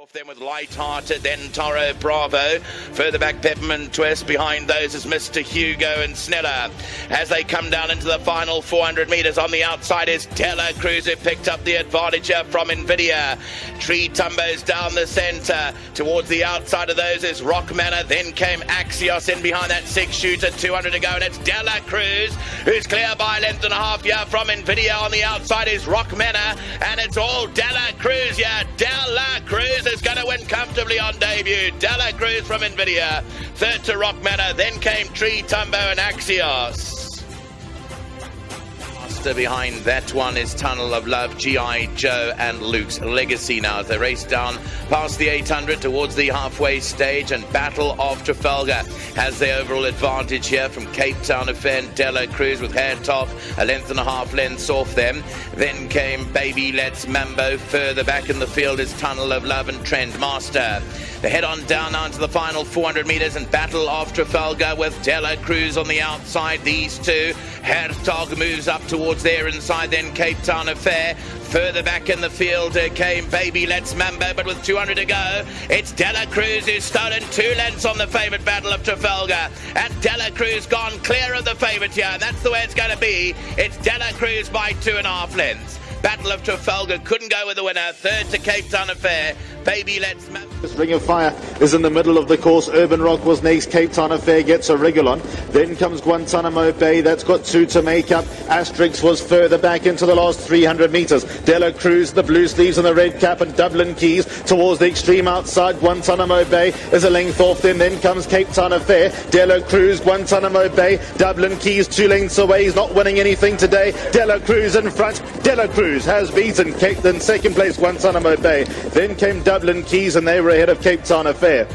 off them with Light-Hearted, then Toro Bravo. Further back, Peppermint Twist. Behind those is Mr. Hugo and Sneller. As they come down into the final 400 metres, on the outside is Dela Cruz, who picked up the advantage from Nvidia. Tree Tumbos down the centre. Towards the outside of those is Rock Manor. Then came Axios in behind that six shooter. 200 to go, and it's Dela Cruz, who's clear by length and a half here from Nvidia. On the outside is Rock Manor, and it's all Dela Cruz, yeah. Debut. Dela Cruz from Nvidia. Third to Rock Manor. Then came Tree Tumbo and Axios. Behind that one is Tunnel of Love, G.I. Joe and Luke's Legacy now as they race down past the 800 towards the halfway stage and Battle of Trafalgar has the overall advantage here from Cape Town and Dela Cruz with Hertog a length and a half lengths off them. Then came Baby Let's Mambo. Further back in the field is Tunnel of Love and Trend Master. They head on down now into the final 400 metres and Battle of Trafalgar with Dela Cruz on the outside. These two. Hertog moves up towards there inside, then Cape Town Affair. Further back in the field uh, came Baby Let's Mambo, but with 200 to go, it's Dela Cruz who's stolen two lengths on the favourite Battle of Trafalgar. And Dela Cruz gone clear of the favourite here, and that's the way it's going to be. It's Dela Cruz by two and a half lengths. Battle of Trafalgar couldn't go with the winner. Third to Cape Town Affair. Baby Let's. This Ring of Fire is in the middle of the course. Urban Rock was next. Cape Town Affair gets a Regulon. Then comes Guantanamo Bay. That's got two to make up. Asterix was further back into the last 300 metres. Dela Cruz, the blue sleeves and the red cap, and Dublin Keys towards the extreme outside. Guantanamo Bay is a length off. Then then comes Cape Town Affair. Dela Cruz, Guantanamo Bay, Dublin Keys two lengths away. He's not winning anything today. Dela Cruz in front. Dela Cruz has beaten Cape. Then second place Guantanamo Bay. Then came Dublin Keys and they were ahead of Cape Town Affair.